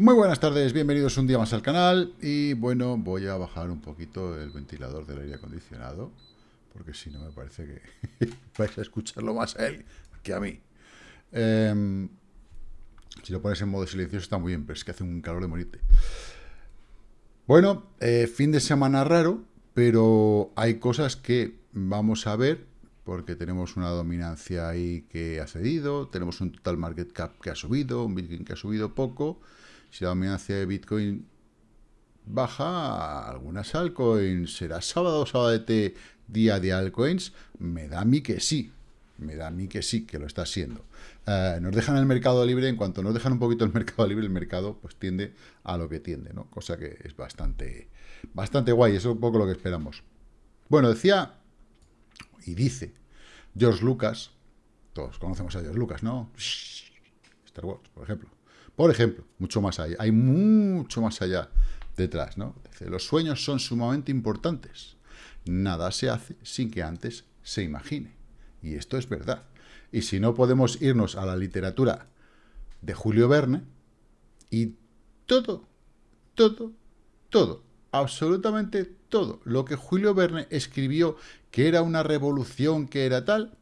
Muy buenas tardes, bienvenidos un día más al canal y bueno, voy a bajar un poquito el ventilador del aire acondicionado porque si no me parece que vais a escucharlo más a él que a mí. Em, si lo pones en modo silencioso está muy bien, pero es que hace un calor de morirte. Bueno, eh, fin de semana raro, pero hay cosas que vamos a ver porque tenemos una dominancia ahí que ha cedido, tenemos un total market cap que ha subido, un Bitcoin que ha subido poco, si la dominancia de Bitcoin baja, algunas altcoins, será sábado o sábado día de altcoins, me da a mí que sí, me da a mí que sí, que lo está haciendo. Eh, nos dejan el mercado libre, en cuanto nos dejan un poquito el mercado libre, el mercado pues tiende a lo que tiende, ¿no? Cosa que es bastante, bastante guay, eso es un poco lo que esperamos. Bueno, decía y dice George Lucas, todos conocemos a George Lucas, ¿no? Star Wars, por ejemplo. Por ejemplo, mucho más allá, hay mucho más allá detrás, ¿no? los sueños son sumamente importantes. Nada se hace sin que antes se imagine. Y esto es verdad. Y si no podemos irnos a la literatura de Julio Verne, y todo, todo, todo, absolutamente todo lo que Julio Verne escribió que era una revolución, que era tal,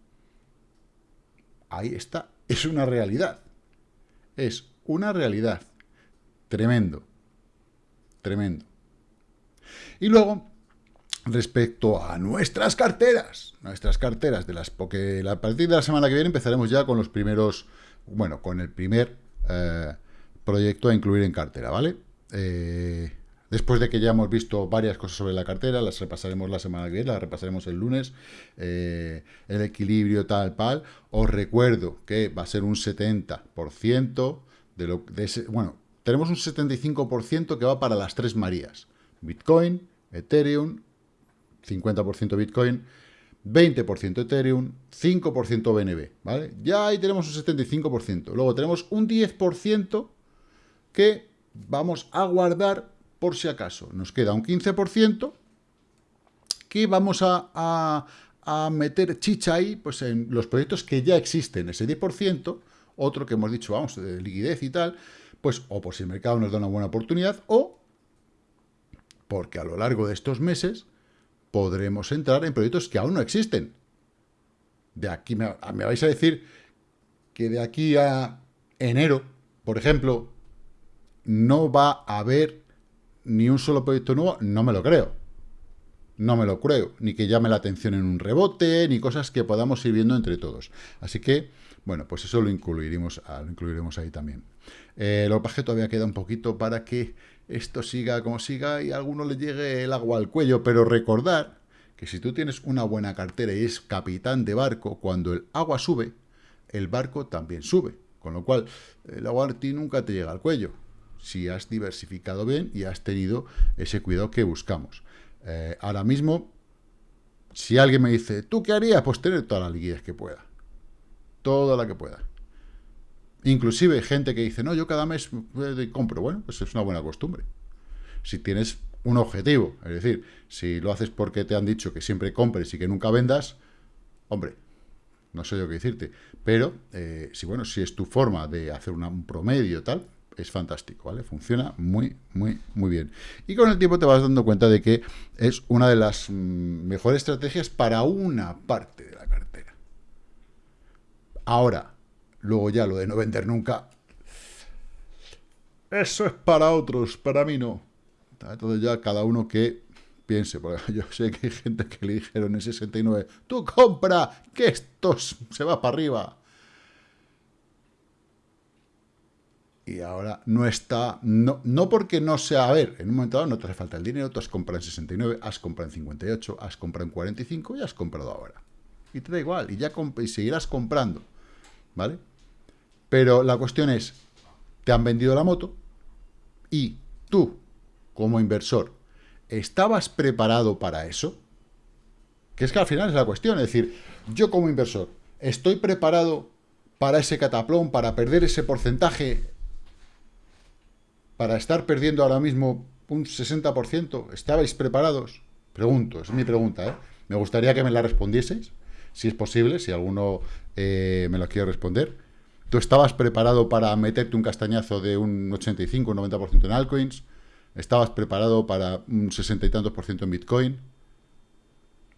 ahí está, es una realidad. Es una realidad. Tremendo. Tremendo. Y luego, respecto a nuestras carteras, nuestras carteras de las, porque a partir de la semana que viene empezaremos ya con los primeros, bueno, con el primer eh, proyecto a incluir en cartera, ¿vale? Eh, después de que ya hemos visto varias cosas sobre la cartera, las repasaremos la semana que viene, las repasaremos el lunes, eh, el equilibrio tal, tal, os recuerdo que va a ser un 70%, bueno, tenemos un 75% que va para las tres Marías. Bitcoin, Ethereum, 50% Bitcoin, 20% Ethereum, 5% BNB, ¿vale? Ya ahí tenemos un 75%. Luego tenemos un 10% que vamos a guardar por si acaso. Nos queda un 15% que vamos a, a, meter chicha ahí pues en los proyectos que ya existen. Ese 10% otro que hemos dicho, vamos, de liquidez y tal, pues o por si el mercado nos da una buena oportunidad, o porque a lo largo de estos meses podremos entrar en proyectos que aún no existen. De aquí me, me vais a decir que de aquí a enero, por ejemplo, no va a haber ni un solo proyecto nuevo, no me lo creo. No me lo creo. Ni que llame la atención en un rebote, ni cosas que podamos ir viendo entre todos. Así que bueno, pues eso lo incluiremos, ah, lo incluiremos ahí también. Eh, lo que todavía queda un poquito para que esto siga como siga y a alguno le llegue el agua al cuello, pero recordar que si tú tienes una buena cartera y es capitán de barco, cuando el agua sube, el barco también sube. Con lo cual, el agua a ti nunca te llega al cuello, si has diversificado bien y has tenido ese cuidado que buscamos. Eh, ahora mismo, si alguien me dice, ¿tú qué harías? Pues tener toda la liquidez que pueda toda la que pueda. Inclusive gente que dice, no, yo cada mes compro. Bueno, pues es una buena costumbre. Si tienes un objetivo, es decir, si lo haces porque te han dicho que siempre compres y que nunca vendas, hombre, no sé yo qué decirte. Pero, eh, si bueno, si es tu forma de hacer un promedio tal, es fantástico, ¿vale? Funciona muy, muy, muy bien. Y con el tiempo te vas dando cuenta de que es una de las mm, mejores estrategias para una parte de la cartera. Ahora, luego ya lo de no vender nunca, eso es para otros, para mí no. Entonces ya cada uno que piense, porque yo sé que hay gente que le dijeron en 69, tú compra, que esto se va para arriba. Y ahora no está, no, no porque no sea, a ver, en un momento dado no te hace falta el dinero, tú has comprado en 69, has comprado en 58, has comprado en 45 y has comprado ahora. Y te da igual, y ya y seguirás comprando. ¿Vale? Pero la cuestión es, te han vendido la moto y tú, como inversor, ¿estabas preparado para eso? Que es que al final es la cuestión, es decir, yo como inversor, ¿estoy preparado para ese cataplón, para perder ese porcentaje, para estar perdiendo ahora mismo un 60%? ¿Estabais preparados? Pregunto, es mi pregunta, ¿eh? Me gustaría que me la respondieseis si es posible, si alguno eh, me lo quiere responder. tú estabas preparado para meterte un castañazo de un 85, un 90% en altcoins, estabas preparado para un 60 y tantos por ciento en Bitcoin,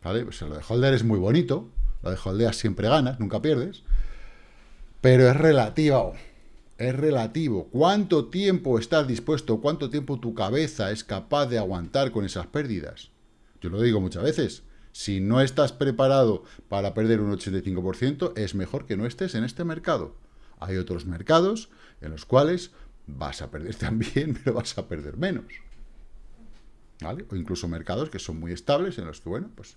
¿vale? Pues lo de holder es muy bonito, lo de holdear siempre ganas, nunca pierdes, pero es relativo, es relativo. ¿Cuánto tiempo estás dispuesto, cuánto tiempo tu cabeza es capaz de aguantar con esas pérdidas? Yo lo digo muchas veces, si no estás preparado para perder un 85%, es mejor que no estés en este mercado. Hay otros mercados en los cuales vas a perder también, pero vas a perder menos. ¿Vale? O incluso mercados que son muy estables, en los que, bueno, pues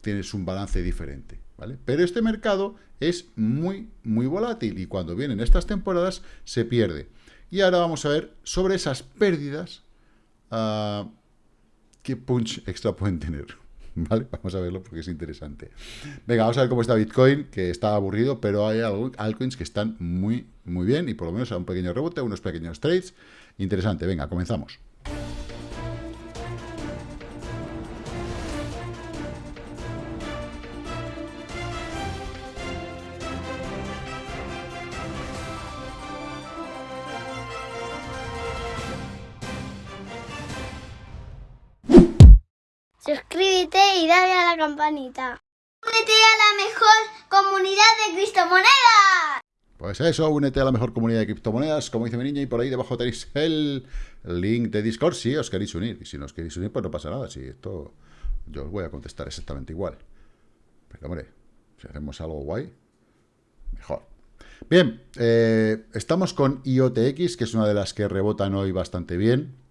tienes un balance diferente. ¿vale? Pero este mercado es muy, muy volátil y cuando vienen estas temporadas se pierde. Y ahora vamos a ver sobre esas pérdidas uh, qué punch extra pueden tener. ¿Vale? Vamos a verlo porque es interesante. Venga, vamos a ver cómo está Bitcoin, que está aburrido, pero hay altcoins que están muy, muy bien y por lo menos a un pequeño rebote, unos pequeños trades. Interesante. Venga, comenzamos. Campanita. Únete a la mejor comunidad de criptomonedas. Pues eso, únete a la mejor comunidad de criptomonedas, como dice mi niña, y por ahí debajo tenéis el link de Discord si os queréis unir. Y si no os queréis unir, pues no pasa nada. Si esto yo os voy a contestar exactamente igual. Pero hombre, si hacemos algo guay, mejor. Bien, eh, estamos con IOTX, que es una de las que rebotan hoy bastante bien.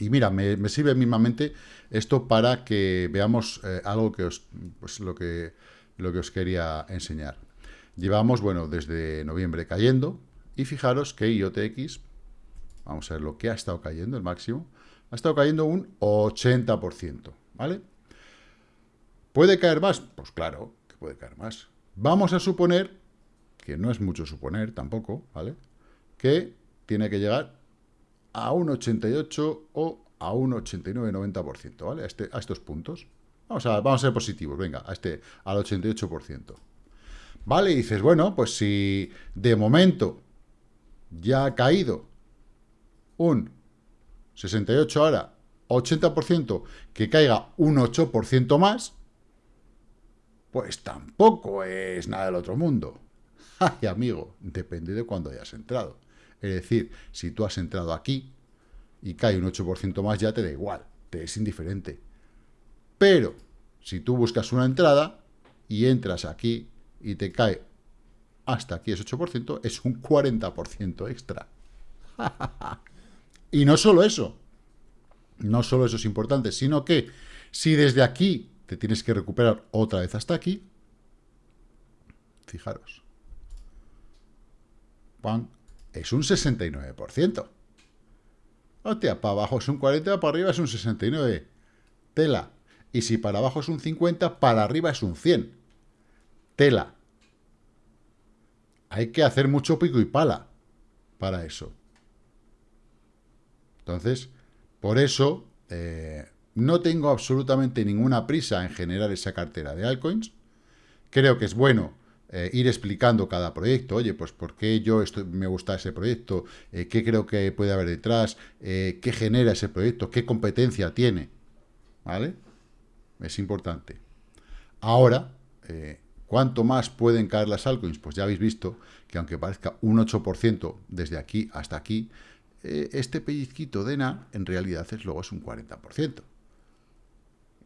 Y mira, me, sirve mismamente esto para que veamos eh, algo que os, pues lo que, lo que os quería enseñar. Llevamos, bueno, desde noviembre cayendo, y fijaros que IOTX, vamos a ver lo que ha estado cayendo, el máximo, ha estado cayendo un 80%, ¿vale? ¿Puede caer más? Pues claro que puede caer más. Vamos a suponer, que no es mucho suponer tampoco, ¿vale? Que tiene que llegar a un 88 o a un 89-90%, ¿vale? A, este, a, estos puntos. Vamos a, vamos a ser positivos, venga, a este, al 88%. Vale, y dices, bueno, pues si de momento ya ha caído un 68 ahora, 80%, que caiga un 8% más, pues tampoco es nada del otro mundo. Ay, amigo, depende de cuándo hayas entrado. Es decir, si tú has entrado aquí y cae un 8% más, ya te da igual, te es indiferente. Pero, si tú buscas una entrada y entras aquí y te cae hasta aquí es 8%, es un 40% extra. y no solo eso, no solo eso es importante, sino que si desde aquí te tienes que recuperar otra vez hasta aquí, fijaros, es un 69%. Hostia, para abajo es un 40, para arriba es un 69. Tela. Y si para abajo es un 50, para arriba es un 100. Tela. Hay que hacer mucho pico y pala para eso. Entonces, por eso, eh, no tengo absolutamente ninguna prisa en generar esa cartera de altcoins. Creo que es bueno eh, ir explicando cada proyecto, oye, pues por qué yo me gusta ese proyecto, eh, qué creo que puede haber detrás, eh, qué genera ese proyecto, qué competencia tiene, ¿vale? Es importante. Ahora, ¿cuánto más pueden caer las altcoins? Pues ya habéis visto que aunque parezca un 8% desde aquí hasta aquí, este pellizquito de ENA en realidad es luego es un 40%.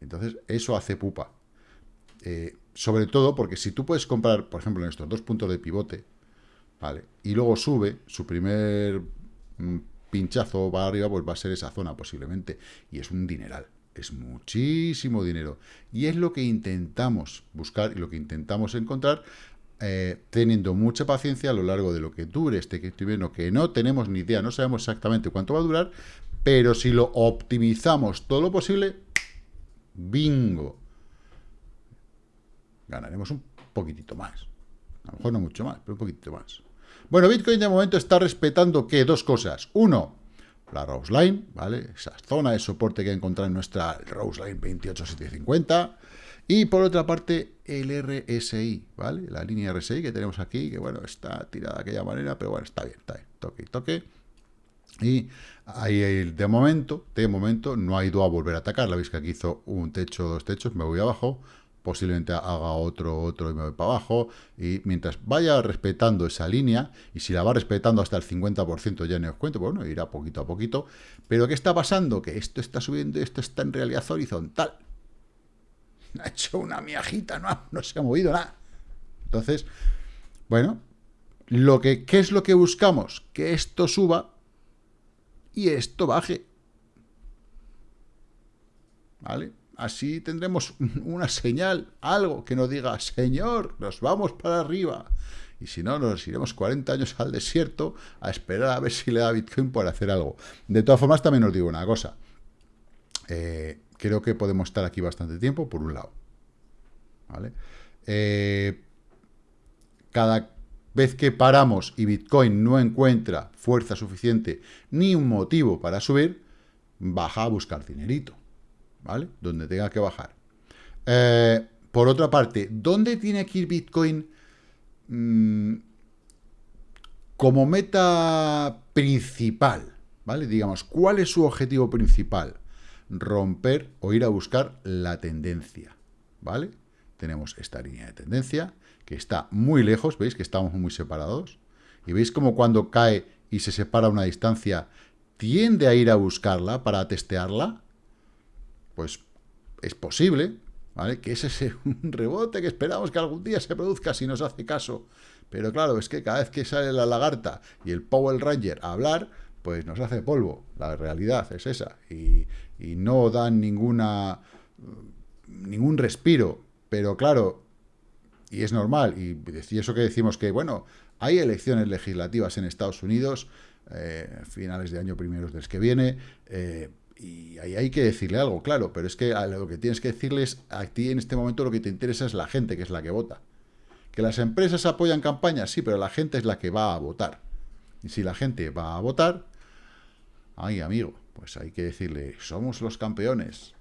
Entonces, eso hace pupa. Sobre todo porque si tú puedes comprar, por ejemplo, en estos dos puntos de pivote, ¿vale? Y luego sube, su primer mm, pinchazo va arriba, pues va a ser esa zona posiblemente. Y es un dineral, es muchísimo dinero. Y es lo que intentamos buscar y lo que intentamos encontrar eh, teniendo mucha paciencia a lo largo de lo que dure este viendo, que no tenemos ni idea, no sabemos exactamente cuánto va a durar, pero si lo optimizamos todo lo posible, bingo, ganaremos un poquitito más. A lo mejor no mucho más, pero un poquito más. Bueno, Bitcoin de momento está respetando, ¿qué? Dos cosas. Uno, la Rose Line, ¿vale? Esa zona de soporte que encontrar en nuestra Rose Line 28750. Y por otra parte, el RSI, ¿vale? La línea RSI que tenemos aquí, que bueno, está tirada de aquella manera, pero bueno, está bien, está bien. Toque y toque. Y ahí de momento, de momento, no ha ido a volver a atacar. La veis que aquí hizo un techo, dos techos, me voy abajo, posiblemente haga otro, otro y me voy para abajo, y mientras vaya respetando esa línea, y si la va respetando hasta el 50% ya no os cuento, bueno, irá poquito a poquito, pero ¿qué está pasando? Que esto está subiendo y esto está en realidad horizontal. Ha hecho una miajita, no, no se ha movido nada. Entonces, bueno, lo que, ¿qué es lo que buscamos? Que esto suba y esto baje. ¿Vale? Así tendremos una señal, algo que nos diga, Señor, nos vamos para arriba. Y si no, nos iremos 40 años al desierto a esperar a ver si le da Bitcoin por hacer algo. De todas formas, también os digo una cosa. Eh, creo que podemos estar aquí bastante tiempo, por un lado. Eh, cada vez que paramos y Bitcoin no encuentra fuerza suficiente ni un motivo para subir, baja a buscar dinerito. ¿Vale? Donde tenga que bajar. Eh, por otra parte, ¿dónde tiene que ir Bitcoin mm, como meta principal? ¿Vale? Digamos, ¿cuál es su objetivo principal? Romper o ir a buscar la tendencia, ¿vale? Tenemos esta línea de tendencia, que está muy lejos, ¿veis que estamos muy separados? Y veis como cuando cae y se separa una distancia, tiende a ir a buscarla para testearla, pues es posible, ¿vale? Que ese sea un rebote que esperamos que algún día se produzca si nos hace caso. Pero claro, es que cada vez que sale la lagarta y el Powell Ranger a hablar, pues nos hace polvo. La realidad es esa. Y, no dan ninguna ningún respiro. Pero claro, y es normal, y, eso que decimos que, bueno, hay elecciones legislativas en Estados Unidos, eh, finales de año primeros del que viene, eh, y ahí hay que decirle algo, claro, pero es que lo que tienes que decirles a ti en este momento lo que te interesa es la gente, que es la que vota. Que las empresas apoyan campañas, sí, pero la gente es la que va a votar. Y si la gente va a votar, ay amigo, pues hay que decirle, somos los campeones.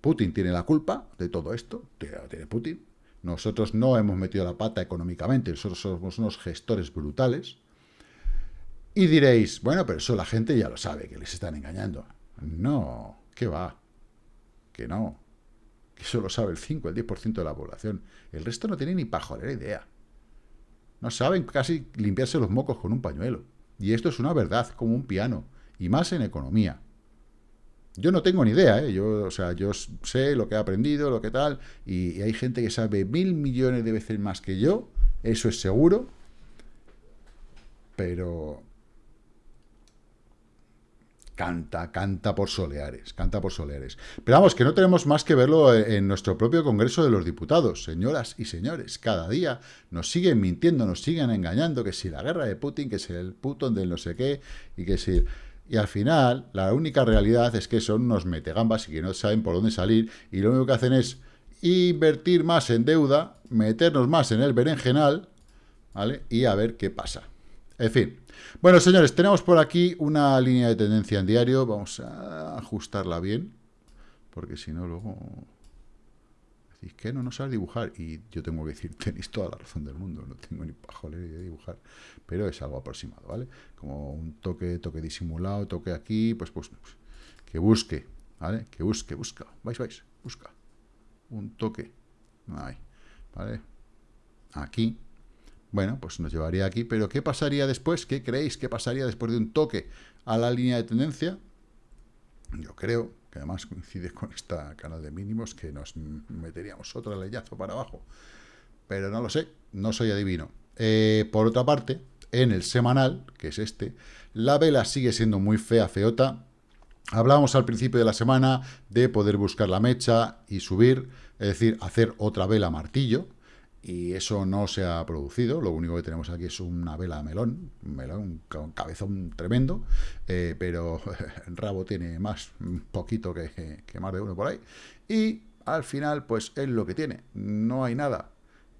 Putin tiene la culpa de todo esto, tiene Putin. Nosotros no hemos metido la pata económicamente, nosotros somos unos gestores brutales. Y diréis, bueno, pero eso la gente ya lo sabe, que les están engañando. No, ¿qué va? Que no. Que eso lo sabe el 5, el 10% de la población. El resto no tiene ni pajolera idea. No saben casi limpiarse los mocos con un pañuelo. Y esto es una verdad, como un piano. Y más en economía. Yo no tengo ni idea, ¿eh? Yo, o sea, yo sé lo que he aprendido, lo que tal, y, y hay gente que sabe mil millones de veces más que yo, eso es seguro, pero canta, canta por soleares, canta por soleares. Pero vamos, que no tenemos más que verlo en nuestro propio Congreso de los Diputados, señoras y señores. Cada día nos siguen mintiendo, nos siguen engañando, que si la guerra de Putin, que si el Putin del no sé qué, y que si... Y al final, la única realidad es que son unos metegambas y que no saben por dónde salir, y lo único que hacen es invertir más en deuda, meternos más en el berenjenal, ¿vale? Y a ver qué pasa. En fin, bueno, señores, tenemos por aquí una línea de tendencia en diario. Vamos a ajustarla bien, porque si no luego... Decís que no, no sabes dibujar. Y yo tengo que decir, tenéis toda la razón del mundo. No tengo ni pajolera de dibujar. Pero es algo aproximado, ¿vale? Como un toque, toque disimulado, toque aquí, pues, pues, pues que busque, ¿vale? Que busque, busca. Vais, vais, busca. Un toque. Ahí, ¿vale? Aquí, bueno, pues nos llevaría aquí, pero ¿qué pasaría después? ¿Qué creéis que pasaría después de un toque a la línea de tendencia? Yo creo que además coincide con esta canal de mínimos que nos meteríamos otro leyazo para abajo. Pero no lo sé, no soy adivino. Eh, por otra parte, en el semanal, que es este, la vela sigue siendo muy fea, feota. Hablábamos al principio de la semana de poder buscar la mecha y subir, es decir, hacer otra vela martillo, y eso no se ha producido, lo único que tenemos aquí es una vela melón, un melón con cabezón tremendo, eh, pero rabo tiene más un poquito que, que, más de uno por ahí, y al final pues es lo que tiene, no hay nada,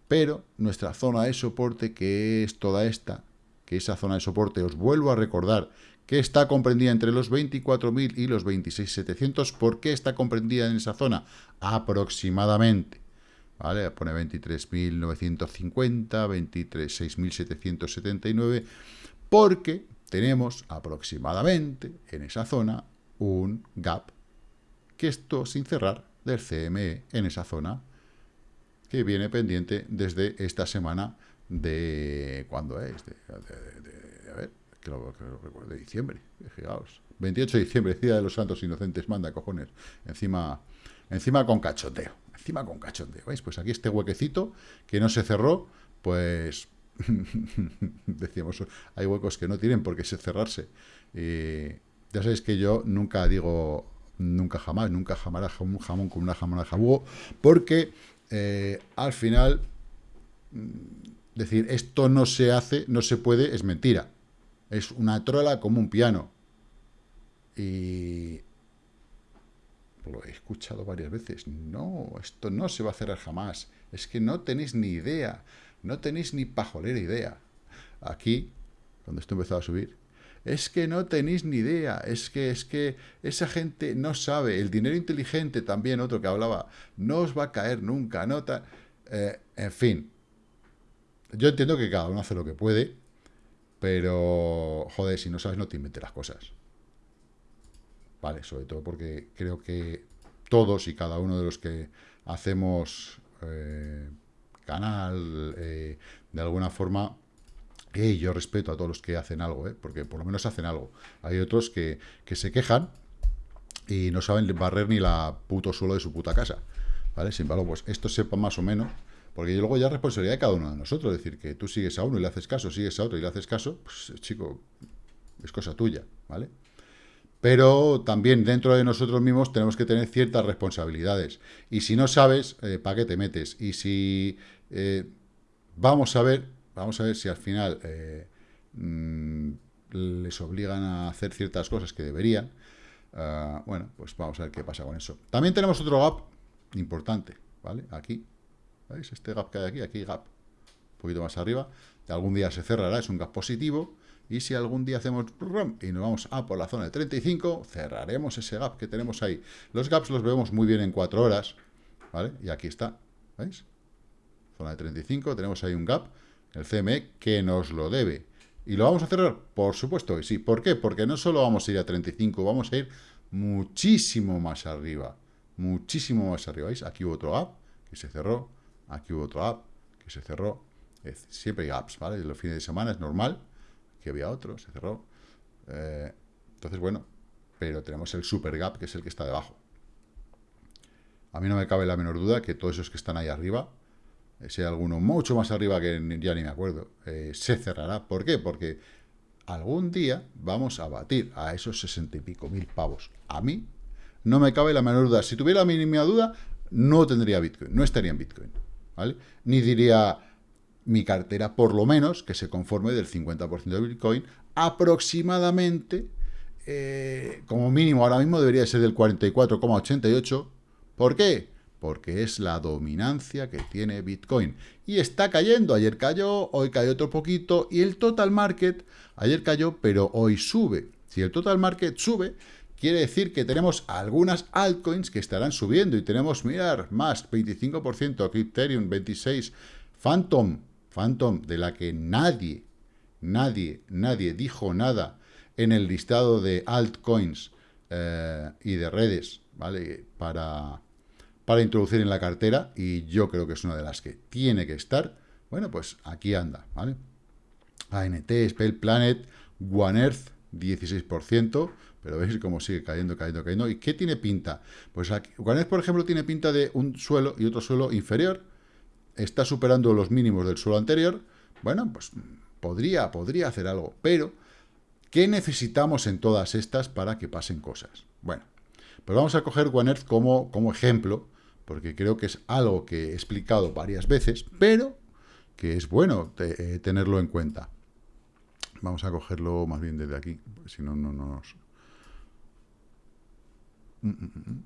pero nuestra zona de soporte, que es toda esta, que esa zona de soporte, os vuelvo a recordar que está comprendida entre los 24.000 y los 26.700. ¿Por qué está comprendida en esa zona? Aproximadamente. ¿Vale? Pone 23.950, 26.779, porque tenemos aproximadamente en esa zona un gap, que esto sin cerrar, del CME en esa zona, que viene pendiente desde esta semana de... ¿Cuándo es? De, a ver, que lo, recuerdo, de diciembre, fijaos. 28 de diciembre, Día de los Santos Inocentes, manda cojones. Encima, encima con cachoteo, encima con cachoteo. ¿Veis? Pues aquí este huequecito que no se cerró, pues decíamos, hay huecos que no tienen por qué cerrarse. ya sabéis que yo nunca digo, nunca jamás, nunca jamás un jamón con una jamón jabugo, porque eh, al final, mm, decir, esto no se hace, no se puede, es mentira. Es una trola como un piano. Y lo he escuchado varias veces. No, esto no se va a cerrar jamás. Es que no tenéis ni idea. No tenéis ni pajolera idea. Aquí, cuando esto empezó a subir, es que no tenéis ni idea, es que, es que esa gente no sabe, el dinero inteligente también, otro que hablaba, no os va a caer nunca, no eh, en fin, yo entiendo que cada uno hace lo que puede, pero, joder, si no sabes no te inventes las cosas. Vale, sobre todo porque creo que todos y cada uno de los que hacemos eh, canal, eh, de alguna forma, y yo respeto a todos los que hacen algo, ¿eh? porque por lo menos hacen algo. Hay otros que, se quejan y no saben barrer ni la puto suelo de su puta casa. ¿Vale? Sin embargo, pues esto sepa más o menos, porque luego ya es responsabilidad de cada uno de nosotros. Es decir, que tú sigues a uno y le haces caso, sigues a otro y le haces caso, pues chico, es cosa tuya, ¿vale? Pero también dentro de nosotros mismos tenemos que tener ciertas responsabilidades. Y si no sabes, eh, ¿para qué te metes? Y si eh, vamos a ver, vamos a ver si al final eh, mm, les obligan a hacer ciertas cosas que deberían. Ah, bueno, pues vamos a ver qué pasa con eso. También tenemos otro gap importante, ¿vale? Aquí, ¿veis? Este gap que hay aquí, aquí gap, poquito más arriba. Algún día se cerrará, es un gap positivo. Y si algún día hacemos y nos vamos a por la zona de 35, cerraremos ese gap que tenemos ahí. Los gaps los vemos muy bien en 4 horas, ¿vale? Y aquí está, ¿veis? Zona de 35, tenemos ahí un gap, el CME, que nos lo debe. ¿Y lo vamos a cerrar? Por supuesto que sí. ¿Por qué? Porque no solo vamos a ir a 35, vamos a ir muchísimo más arriba. Muchísimo más arriba. ¿Veis? Aquí hubo otro gap que se cerró. Aquí hubo otro gap que se cerró. Siempre hay gaps, ¿vale? Los fines de semana es normal que había otro, se cerró. Eh, entonces, bueno, pero tenemos el super gap, que es el que está debajo. A mí no me cabe la menor duda que todos esos que están ahí arriba, ese alguno mucho más arriba que ya ni me acuerdo, eh, se cerrará. ¿Por qué? Porque algún día vamos a batir a esos sesenta y pico mil pavos. A mí no me cabe la menor duda. Si tuviera la mínima duda, no tendría Bitcoin, no estaría en Bitcoin. ¿vale? Ni diría mi cartera, por lo menos, que se conforme del 50% de Bitcoin, aproximadamente, eh, como mínimo ahora mismo debería ser del 44,88. ¿Por qué? porque es la dominancia que tiene Bitcoin. Y está cayendo, ayer cayó, hoy cayó otro poquito, y el total market, ayer cayó, pero hoy sube. Si el total market sube, quiere decir que tenemos algunas altcoins que estarán subiendo, y tenemos, mirar, más, 25%, Ethereum 26%, Phantom, Phantom, de la que nadie, nadie, nadie dijo nada en el listado de altcoins eh, y de redes, ¿vale? Para para introducir en la cartera y yo creo que es una de las que tiene que estar. Bueno, pues aquí anda, ¿vale? ANT, Spell Planet, One Earth, 16%, pero veis cómo sigue cayendo, cayendo, cayendo. ¿Y qué tiene pinta? Pues aquí, One Earth, por ejemplo, tiene pinta de un suelo y otro suelo inferior, está superando los mínimos del suelo anterior. Bueno, pues podría, podría hacer algo, pero ¿qué necesitamos en todas estas para que pasen cosas? Bueno, pues vamos a coger One Earth como, como ejemplo, porque creo que es algo que he explicado varias veces, pero que es bueno eh, tenerlo en cuenta. Vamos a cogerlo más bien desde aquí, si no, no nos... Mm, mm, mm,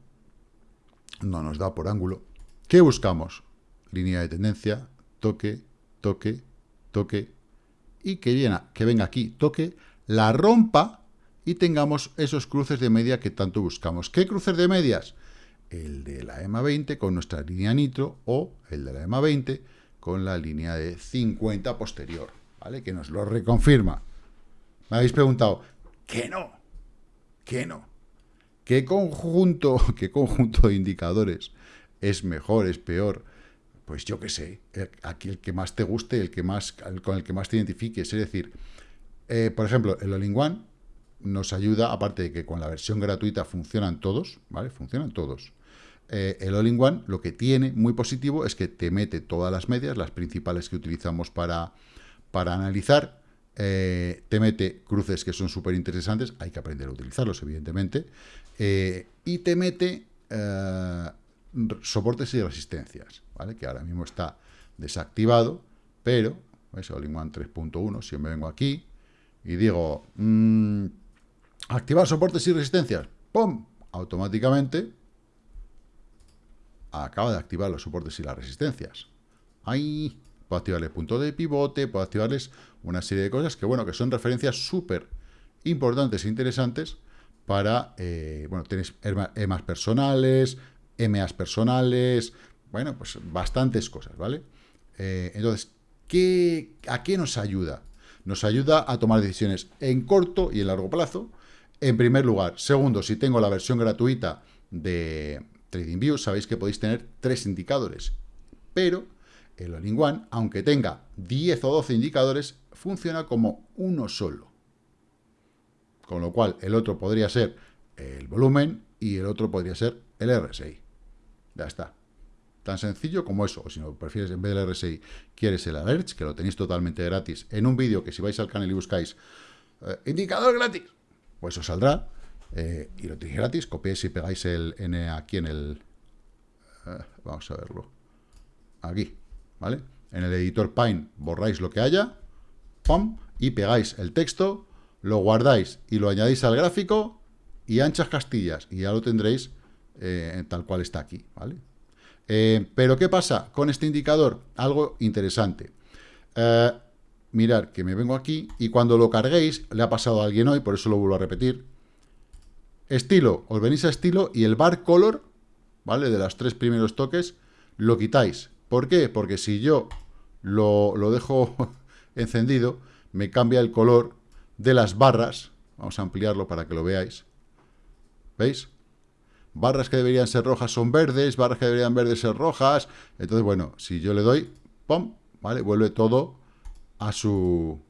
no nos da por ángulo. ¿Qué buscamos? Línea de tendencia, toque, toque, toque, y que, viene, que venga aquí, toque, la rompa, y tengamos esos cruces de media que tanto buscamos. ¿Qué cruces de medias? El de la EMA 20 con nuestra línea nitro o el de la EMA 20 con la línea de 50 posterior, ¿vale? Que nos lo reconfirma. Me habéis preguntado, ¿qué no? ¿Qué no? ¿Qué conjunto, qué conjunto de indicadores es mejor, es peor? Pues yo qué sé, aquí el que más te guste, el que más, con el que más te identifiques. Es decir, eh, por ejemplo, el All-in-One nos ayuda, aparte de que con la versión gratuita funcionan todos, ¿vale? Funcionan todos. Eh, el All-in-One lo que tiene muy positivo es que te mete todas las medias, las principales que utilizamos para, para analizar, eh, te mete cruces que son súper interesantes, hay que aprender a utilizarlos, evidentemente, y te mete soportes y resistencias, ¿vale? Que ahora mismo está desactivado, pero, ¿ves? All-in-One 3.1, si me vengo aquí, y digo, mm, activar soportes y resistencias, ¡pum! Automáticamente acaba de activar los soportes y las resistencias. Ahí puedo activarles punto de pivote, puedo activarles una serie de cosas que, bueno, que son referencias súper importantes e interesantes para, eh, bueno, tenéis EMAs personales, EMAs personales, bueno, pues bastantes cosas, ¿vale? Eh, entonces, ¿qué, ¿a qué nos ayuda? Nos ayuda a tomar decisiones en corto y en largo plazo, en primer lugar. Segundo, si tengo la versión gratuita de TradingView, sabéis que podéis tener tres indicadores. Pero el All-in-One, aunque tenga 10 o 12 indicadores, funciona como uno solo. Con lo cual, el otro podría ser el volumen y el otro podría ser el RSI. Ya está. Tan sencillo como eso, o si no prefieres en vez del RSI, quieres el Alerts, que lo tenéis totalmente gratis, en un vídeo que si vais al canal y buscáis eh, indicador gratis, pues os saldrá, eh, y lo tenéis gratis, copiáis y pegáis el N aquí en el... Eh, vamos a verlo. Aquí, ¿vale? En el editor Pine borráis lo que haya, ¡pum! y pegáis el texto, lo guardáis y lo añadís al gráfico, y anchas castillas, y ya lo tendréis tal cual está aquí, ¿vale? Eh, pero, ¿qué pasa con este indicador? Algo interesante. Eh, mirar que me vengo aquí y cuando lo carguéis, le ha pasado a alguien hoy, por eso lo vuelvo a repetir. Estilo, os venís a estilo y el bar color, ¿vale? De los tres primeros toques, lo quitáis. ¿Por qué? Porque si yo lo, lo dejo encendido, me cambia el color de las barras. Vamos a ampliarlo para que lo veáis. ¿Veis? Barras que deberían ser rojas son verdes, barras que deberían verdes ser rojas. Entonces, bueno, si yo le doy, ¡pum! ¿Vale? Vuelve todo a su,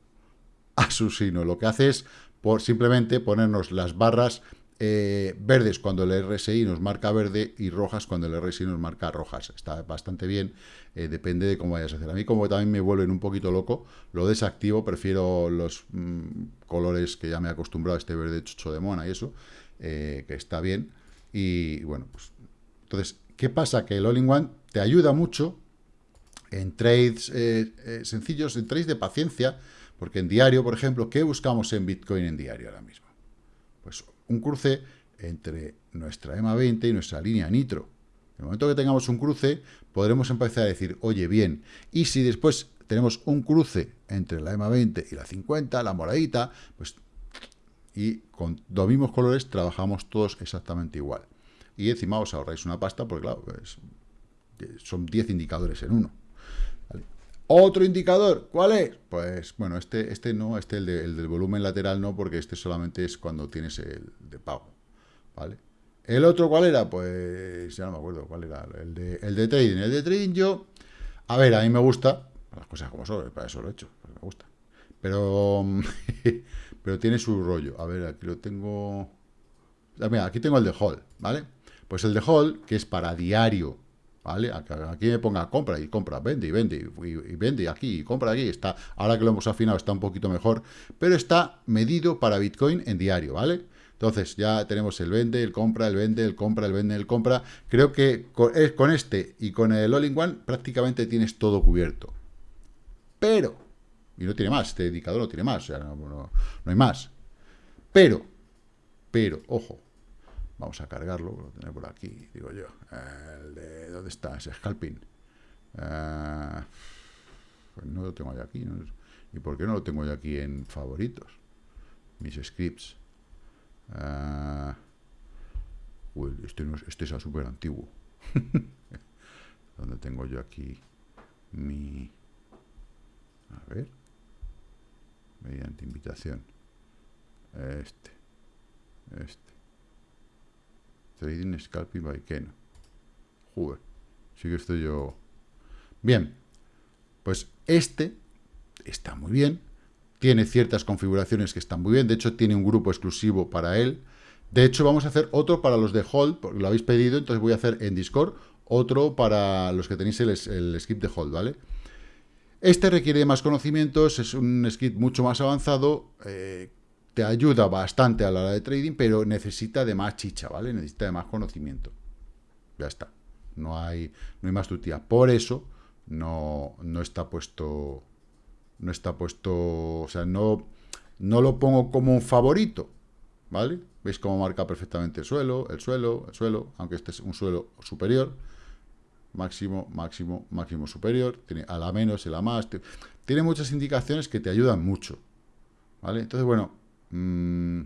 a su sino. Lo que hace es por simplemente ponernos las barras eh, verdes cuando el RSI nos marca verde y rojas cuando el RSI nos marca rojas. Está bastante bien, eh, depende de cómo vayas a hacer. A mí como también me vuelven un poquito loco, lo desactivo, prefiero los mm, colores que ya me he acostumbrado este verde chucho de mona y eso, eh, que está bien. Y bueno, pues entonces, ¿qué pasa? Que el All-in-One te ayuda mucho en trades eh, eh, sencillos, en trades de paciencia, porque en diario, por ejemplo, ¿qué buscamos en Bitcoin en diario ahora mismo? Pues un cruce entre nuestra EMA 20 y nuestra línea Nitro. En el momento que tengamos un cruce, podremos empezar a decir, oye, bien, y si después tenemos un cruce entre la EMA 20 y la 50, la moradita, pues y con los mismos colores trabajamos todos exactamente igual. Y encima os ahorráis una pasta porque, claro, pues, son 10 indicadores en uno. Otro indicador, ¿cuál es? Pues, bueno, este, este no, este el, el, del volumen lateral no, porque este solamente es cuando tienes el de pago, ¿vale? ¿El otro cuál era? Pues, ya no me acuerdo cuál era, el de, el de trading. El de trading yo, a ver, a mí me gusta, las cosas como son, para eso lo he hecho, me gusta. Pero pero tiene su rollo. A ver, aquí lo tengo... Ah, mira, aquí tengo el de Hall, ¿vale? Pues el de Hall, que es para diario, ¿vale? Aquí me ponga compra y compra, vende y vende y, vende aquí y compra aquí. Está, ahora que lo hemos afinado está un poquito mejor, pero está medido para Bitcoin en diario, ¿vale? Entonces ya tenemos el vende, el compra, el vende, el compra, el vende, el compra. Creo que con, con este y con el All-in-One prácticamente tienes todo cubierto. Pero y no tiene más, este indicador no tiene más, o sea, no, hay más. Pero, pero, ojo, vamos a cargarlo, lo tengo por aquí, digo yo, el de, ¿dónde está ese scalping? Eh, pues no lo tengo yo aquí, ¿y por qué no lo tengo yo aquí en favoritos? Mis scripts. Ah, uy, este, no es, este es súper antiguo. donde tengo yo aquí mi... A ver. Mediante invitación. Este. Este. Trading Scalping by Keno. Joder. Sí que estoy yo... Bien. Pues este está muy bien. Tiene ciertas configuraciones que están muy bien. De hecho, tiene un grupo exclusivo para él. De hecho, vamos a hacer otro para los de Hold, porque lo habéis pedido, entonces voy a hacer en Discord otro para los que tenéis el, el skip de Hold, ¿vale? Este requiere más conocimientos, es un skip mucho más avanzado, eh, te ayuda bastante a la hora de trading, pero necesita de más chicha, ¿vale? Necesita de más conocimiento. Ya está. No hay, no hay más tutía. Por eso no, no está puesto. No está puesto. O sea, no, no lo pongo como un favorito. ¿Vale? ¿Veis cómo marca perfectamente el suelo, el suelo, el suelo? Aunque este es un suelo superior máximo, máximo, máximo superior, tiene a la menos, a la más, tiene muchas indicaciones que te ayudan mucho, ¿vale? Entonces, bueno, mm,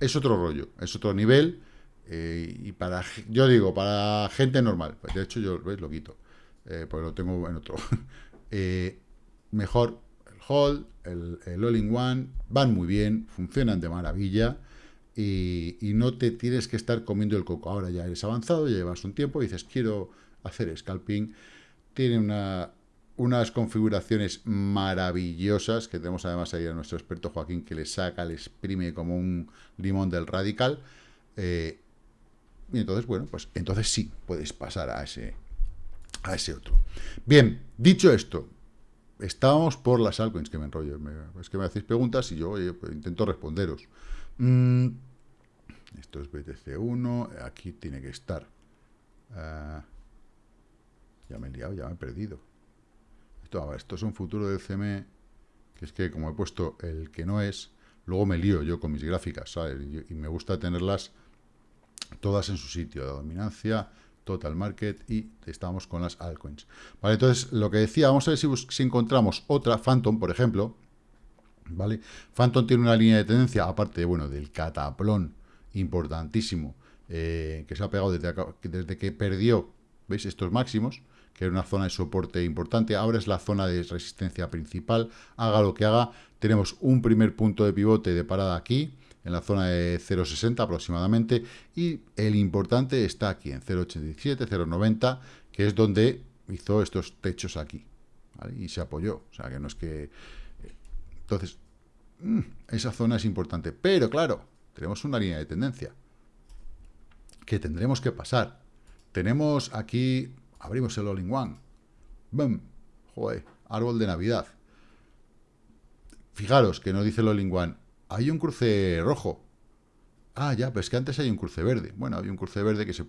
es otro rollo, es otro nivel, eh, y para, yo digo, para gente normal, pues de hecho yo, ¿veis? Lo quito, eh, pues lo tengo en otro, eh, mejor el Hold, el, el All-in-One, van muy bien, funcionan de maravilla, y, no te tienes que estar comiendo el coco. Ahora ya eres avanzado, ya llevas un tiempo y dices, quiero hacer scalping. Tiene una, unas configuraciones maravillosas, que tenemos además ahí a nuestro experto Joaquín, que le saca, le exprime como un limón del radical. Eh, y entonces, bueno, pues entonces sí, puedes pasar a ese, a ese otro. Bien, dicho esto, estábamos por las altcoins, que me enrollo. es que me hacéis preguntas y yo pues intento responderos. Mm, esto es BTC1, aquí tiene que estar. Ah, ya me he liado, ya me he perdido. Esto, esto es un futuro del CME, que es que como he puesto el que no es, luego me lío yo con mis gráficas. Y, me gusta tenerlas todas en su sitio, de dominancia, total market, y estamos con las altcoins. Vale, entonces, lo que decía, vamos a ver si, si encontramos otra, Phantom, por ejemplo, ¿vale? Phantom tiene una línea de tendencia, aparte, bueno, del cataplón importantísimo eh, que se ha pegado desde, desde que perdió, ¿veis? Estos máximos, que era una zona de soporte importante, ahora es la zona de resistencia principal, haga lo que haga, tenemos un primer punto de pivote de parada aquí, en la zona de 0,60 aproximadamente, y el importante está aquí, en 0,87, 0,90, que es donde hizo estos techos aquí, y se apoyó, o sea que no es que... Entonces, mm, esa zona es importante, pero claro, tenemos una línea de tendencia que tendremos que pasar. Tenemos aquí, abrimos el All-in-One. ¡Bum! Joder, árbol de Navidad. Fijaros que no dice el All-in-One. Hay un cruce rojo. Ah, ya, pero es que antes hay un cruce verde. Bueno, había un cruce verde que se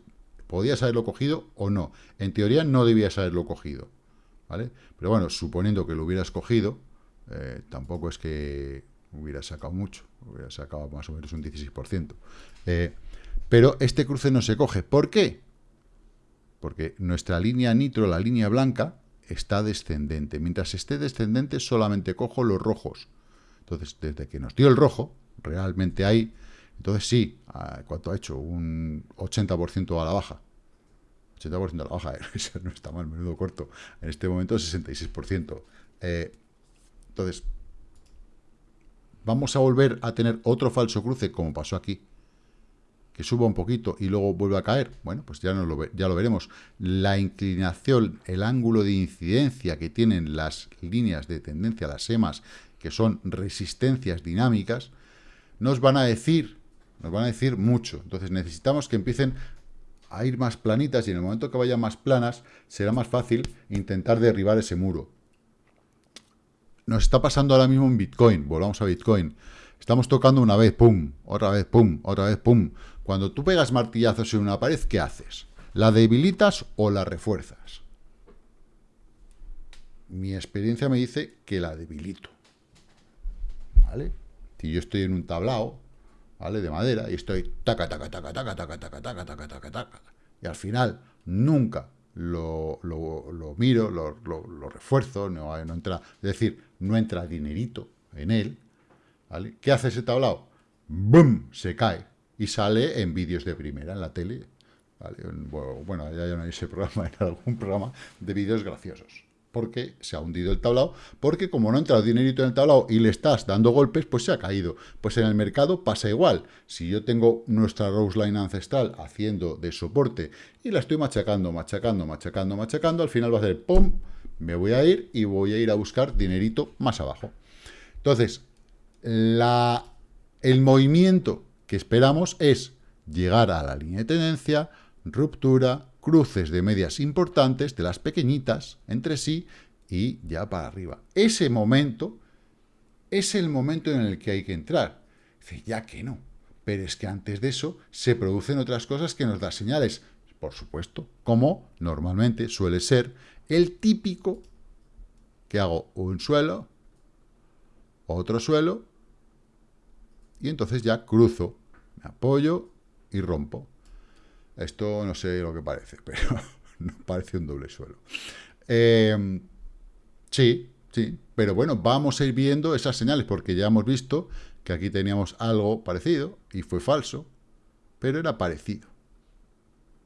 podía haberlo cogido o no. En teoría no debías haberlo cogido. ¿Vale? Pero bueno, suponiendo que lo hubieras cogido, eh, tampoco es que hubiera sacado mucho, hubiera sacado más o menos un 16%. Eh, pero este cruce no se coge. ¿Por qué? Porque nuestra línea nitro, la línea blanca, está descendente. Mientras esté descendente, solamente cojo los rojos. Entonces, desde que nos dio el rojo, realmente hay... Entonces sí, ¿cuánto ha hecho? Un 80% a la baja. 80% a la baja, eso no está mal, menudo corto. En este momento 66%. Eh, entonces, vamos a volver a tener otro falso cruce, como pasó aquí, que suba un poquito y luego vuelve a caer, bueno, pues ya, no lo, ya lo veremos. La inclinación, el ángulo de incidencia que tienen las líneas de tendencia, las SEMAS, que son resistencias dinámicas, nos van a decir, nos van a decir mucho. Entonces necesitamos que empiecen a ir más planitas y en el momento que vayan más planas será más fácil intentar derribar ese muro. Nos está pasando ahora mismo en Bitcoin. Volvamos a Bitcoin. Estamos tocando una vez, pum, otra vez, pum, otra vez, pum. Cuando tú pegas martillazos en una pared, ¿qué haces? ¿La debilitas o la refuerzas? Mi experiencia me dice que la debilito. ¿Vale? Si yo estoy en un tablao, ¿vale? De madera, y estoy taca, taca, taca, taca, taca, taca, taca, taca, taca, taca, y al final nunca lo, miro, lo, refuerzo, no, no entra, es decir, no entra dinerito en él, ¿vale? ¿Qué hace ese tablao? ¡Bum! Se cae y sale en vídeos de primera en la tele. Bueno, ya no hay ese programa, era algún programa de vídeos graciosos. Porque se ha hundido el tablao, porque como no ha entrado dinerito en el tablao y le estás dando golpes, pues se ha caído. Pues en el mercado pasa igual. Si yo tengo nuestra Rose Line ancestral haciendo de soporte y la estoy machacando, machacando, machacando, machacando, al final va a hacer ¡pum! Me voy a ir y voy a ir a buscar dinerito más abajo. Entonces, la, el movimiento que esperamos es llegar a la línea de tendencia, ruptura, cruces de medias importantes, de las pequeñitas, entre sí, y ya para arriba. Ese momento es el momento en el que hay que entrar. Dice, ya que no. Pero es que antes de eso se producen otras cosas que nos dan señales, por supuesto, como normalmente suele ser el típico que hago un suelo, otro suelo, y entonces ya cruzo, me apoyo y rompo. Esto no sé lo que parece, pero parece un doble suelo. Em, sí, sí, pero bueno, vamos a ir viendo esas señales, porque ya hemos visto que aquí teníamos algo parecido, y fue falso, pero era parecido.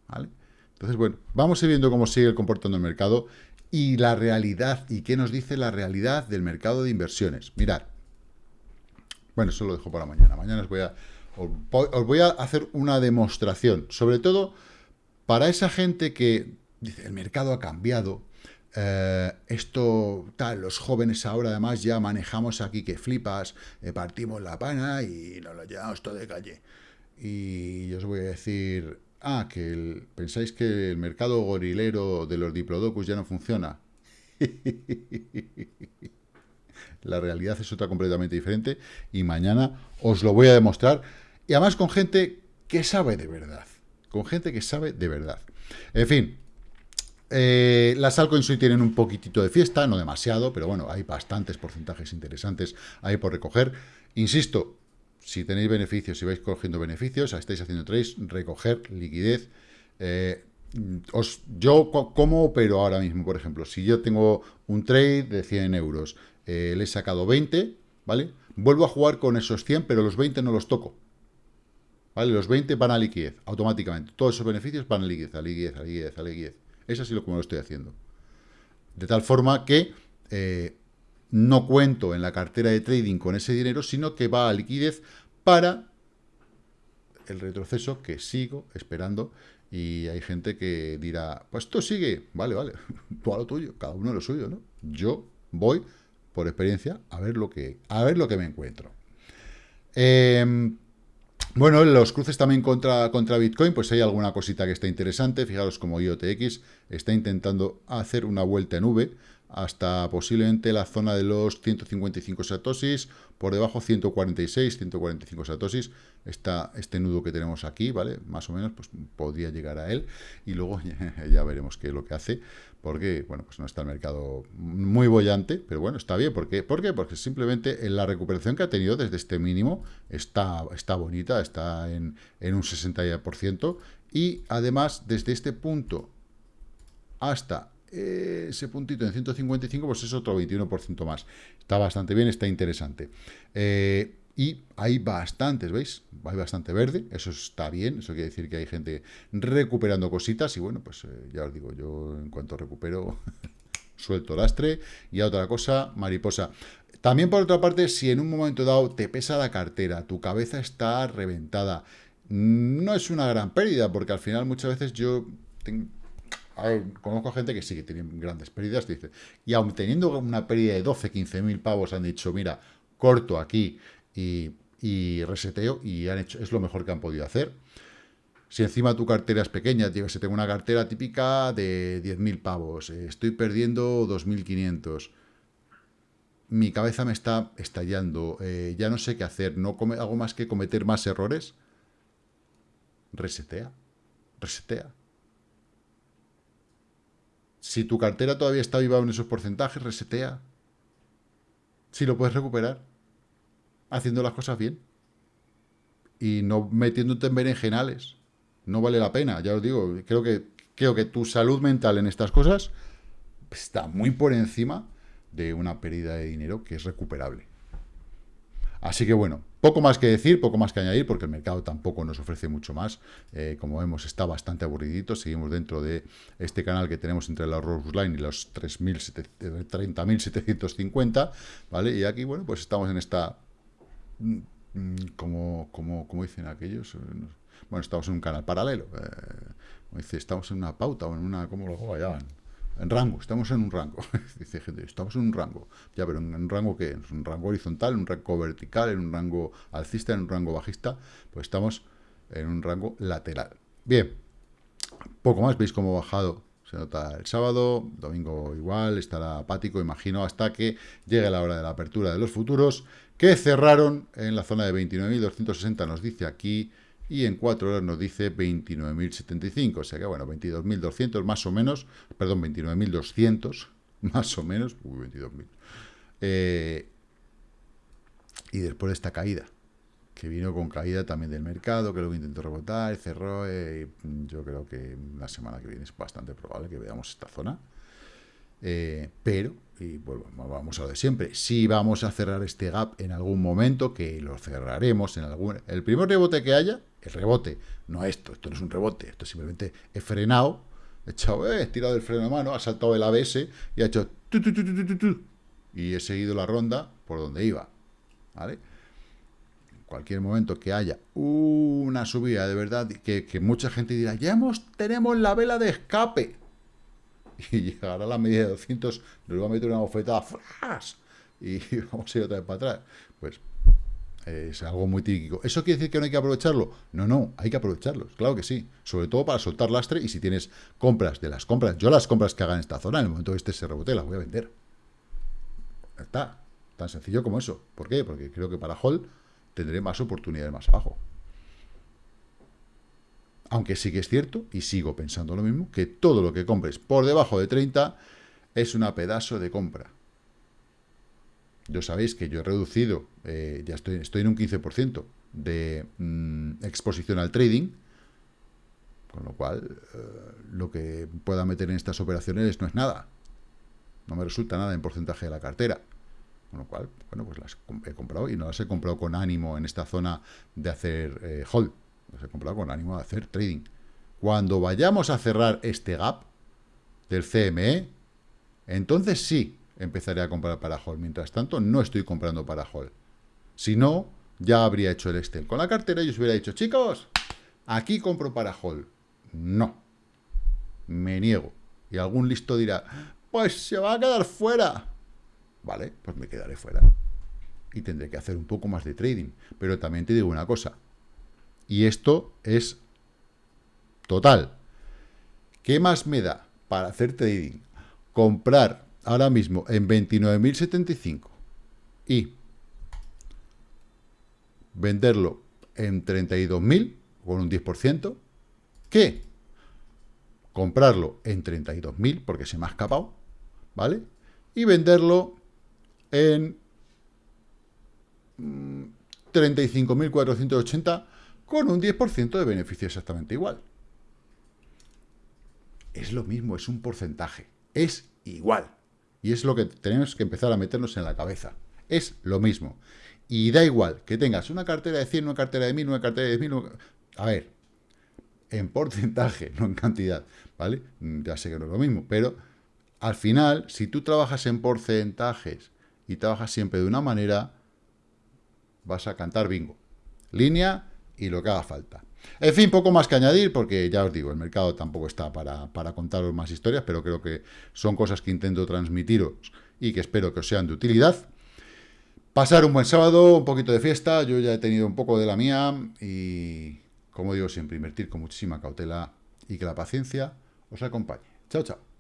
¿Vale? Entonces, bueno, vamos a ir viendo cómo sigue comportando el mercado y la realidad, y qué nos dice la realidad del mercado de inversiones. Mirad, bueno, eso lo dejo para mañana. Mañana os voy a, os voy a hacer una demostración, sobre todo para esa gente que dice, el mercado ha cambiado, eh, esto, tal, los jóvenes ahora además ya manejamos aquí que flipas, eh, partimos la pana y nos lo llevamos todo de calle. Y yo os voy a decir, ah, que pensáis que el mercado gorilero de los diplodocus ya no funciona. La realidad es otra completamente diferente y mañana os lo voy a demostrar. Además con gente que sabe de verdad. Con gente que sabe de verdad. En fin, eh, las altcoins hoy tienen un poquitito de fiesta, no demasiado, pero bueno, hay bastantes porcentajes interesantes ahí por recoger. Insisto, si tenéis beneficios, si vais cogiendo beneficios, estáis haciendo trades, recoger liquidez. Eh, os, yo, ¿cómo opero ahora mismo, por ejemplo? Si yo tengo un trade de 100 euros, eh, le he sacado 20, ¿vale? Vuelvo a jugar con esos 100, pero los 20 no los toco. ¿Vale? Los 20 van a liquidez, automáticamente. Todos esos beneficios van a liquidez, a liquidez, a liquidez, a liquidez. Es así lo como lo estoy haciendo. De tal forma que eh, no cuento en la cartera de trading con ese dinero, sino que va a liquidez para el retroceso que sigo esperando y hay gente que dirá, pues esto sigue, vale, vale, tú a lo tuyo, cada uno lo suyo, ¿no? Yo voy por experiencia, a ver lo que, a ver lo que me encuentro. Em, bueno, los cruces también contra, contra Bitcoin, pues hay alguna cosita que está interesante. Fijaros como IOTX está intentando hacer una vuelta en V hasta posiblemente la zona de los 155 satosis, por debajo 146, 145 satosis, está este nudo que tenemos aquí, ¿vale? Más o menos, pues podría llegar a él, y luego ya veremos qué es lo que hace, porque, bueno, pues no está el mercado muy bollante, pero bueno, está bien, ¿por qué? ¿Por qué? Porque simplemente la recuperación que ha tenido desde este mínimo está, está bonita, está en, en un 60%, y además, desde este punto hasta ese puntito en 155, pues es otro 21% más. Está bastante bien, está interesante. Eh, y hay bastantes, ¿veis? Hay bastante verde, eso está bien, eso quiere decir que hay gente recuperando cositas y bueno, pues eh, ya os digo, yo en cuanto recupero suelto lastre y otra cosa, mariposa. También por otra parte, si en un momento dado te pesa la cartera, tu cabeza está reventada, no es una gran pérdida, porque al final muchas veces yo tengo, conozco gente que sí, que tiene grandes pérdidas, dice, y aun teniendo una pérdida de 12, 15 mil pavos, han dicho, mira, corto aquí y, reseteo, y han hecho, es lo mejor que han podido hacer. Si encima tu cartera es pequeña, si tengo una cartera típica de 10.000 pavos, eh, estoy perdiendo 2.500, mi cabeza me está estallando, eh, ya no sé qué hacer, no hago más que cometer más errores, resetea, resetea. Si tu cartera todavía está viva en esos porcentajes, resetea. Si lo puedes recuperar. Haciendo las cosas bien. Y no metiéndote en berenjenales. No vale la pena, ya os digo. Creo que, creo que tu salud mental en estas cosas está muy por encima de una pérdida de dinero que es recuperable. Así que bueno, poco más que decir, poco más que añadir, porque el mercado tampoco nos ofrece mucho más. Eh, como vemos, está bastante aburridito. Seguimos dentro de este canal que tenemos entre la Rose Line y los 30.750, ¿vale? Y aquí, bueno, pues estamos en esta... Mm, como, como, como dicen aquellos... Bueno, estamos en un canal paralelo. Eh, dice, estamos en una pauta o en una... ¿Cómo lo llaman? En rango, estamos en un rango. Dice gente, estamos en un rango. Ya, pero ¿en un rango qué? ¿En un rango horizontal, en un rango vertical, en un rango alcista, en un rango bajista? Pues estamos en un rango lateral. Bien, poco más, veis cómo ha bajado. Se nota el sábado, domingo igual, estará apático, imagino, hasta que llegue la hora de la apertura de los futuros, que cerraron en la zona de 29.260, nos dice aquí y en 4 horas nos dice 29.075, o sea que bueno, 22.200 más o menos, perdón, 29.200 más o menos, uy, 22.000. Eh, y después de esta caída, que vino con caída también del mercado, que luego intentó rebotar, cerró, eh, yo creo que la semana que viene es bastante probable que veamos esta zona. Eh, pero, y bueno, vamos a lo de siempre, si vamos a cerrar este gap en algún momento, que lo cerraremos en algún... El primer rebote que haya, el rebote, no esto, esto no es un rebote, esto simplemente he frenado, he echado, eh, he tirado el freno de mano, ha saltado el ABS y ha hecho... y he seguido la ronda por donde iba, ¿vale? En cualquier momento que haya una subida de verdad, que, que mucha gente dirá, ya hemos, tenemos la vela de escape, y llegará a la medida de 200, nos va a meter una bofetada, y vamos a ir otra vez para atrás. Pues es algo muy típico. ¿Eso quiere decir que no hay que aprovecharlo? No, no, hay que aprovecharlo, claro que sí. Sobre todo para soltar lastre y si tienes compras de las compras. Yo las compras que haga en esta zona, en el momento que este se rebote, las voy a vender. Está, tan sencillo como eso. ¿Por qué? Porque creo que para Hall tendré más oportunidades más abajo. Aunque sí que es cierto, y sigo pensando lo mismo, que todo lo que compres por debajo de 30 es una pedazo de compra. Yo sabéis que yo he reducido, eh, ya estoy, estoy en un 15% de mm, exposición al trading, con lo cual eh, lo que pueda meter en estas operaciones no es nada. No me resulta nada en porcentaje de la cartera. Con lo cual, bueno, pues las he comprado y no las he comprado con ánimo en esta zona de hacer eh, hold. Los he comprado con ánimo de hacer trading. Cuando vayamos a cerrar este gap del CME, entonces sí empezaré a comprar para Hall. Mientras tanto, no estoy comprando para Hall. Si no, ya habría hecho el Excel con la cartera y os hubiera dicho, chicos, aquí compro para Hall. No. Me niego. Y algún listo dirá, pues se va a quedar fuera. Vale, pues me quedaré fuera. Y tendré que hacer un poco más de trading. Pero también te digo una cosa. Y esto es total. ¿Qué más me da para hacer trading? Comprar ahora mismo en 29.075 y venderlo en 32.000 con un 10%, ¿qué? Comprarlo en 32.000 porque se me ha escapado, ¿vale? Y venderlo en 35.480 mm, con un 10% de beneficio exactamente igual. Es lo mismo, es un porcentaje. Es igual. Y es lo que tenemos que empezar a meternos en la cabeza. Es lo mismo. Y da igual que tengas una cartera de 100, una cartera de 1000, una cartera de 10.000... A ver, en porcentaje, no en cantidad, ¿vale? Ya sé que no es lo mismo, pero al final, si tú trabajas en porcentajes y trabajas siempre de una manera, vas a cantar bingo. Línea y lo que haga falta. En fin, poco más que añadir, porque ya os digo, el mercado tampoco está para, para contaros más historias, pero creo que son cosas que intento transmitiros y que espero que os sean de utilidad. Pasar un buen sábado, un poquito de fiesta, yo ya he tenido un poco de la mía y, como digo siempre, invertir con muchísima cautela y que la paciencia os acompañe. Chao, chao.